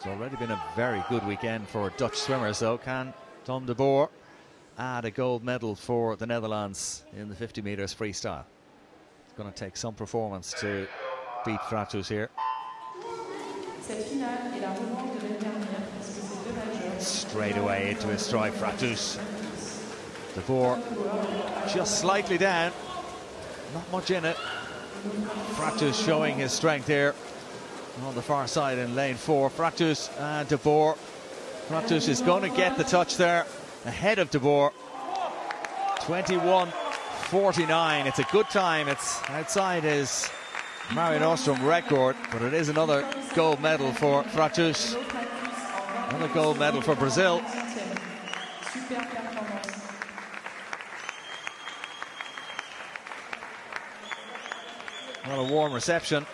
It's already been a very good weekend for Dutch swimmers, though. Can Thom de Boer add a gold medal for the Netherlands in the 50 metres freestyle? It's going to take some performance to beat Fratus here. Straight away into his stride, Fratus. De Boer just slightly down. Not much in it. Fratus showing his strength here on the far side in lane four. Fratus and De Boer. Fratus is going to get the touch there ahead of De Boer. 21.49. It's a good time. It's outside his Mare Nostrum record, but it is another gold medal for Fratus. Another gold medal for Brazil. What a warm reception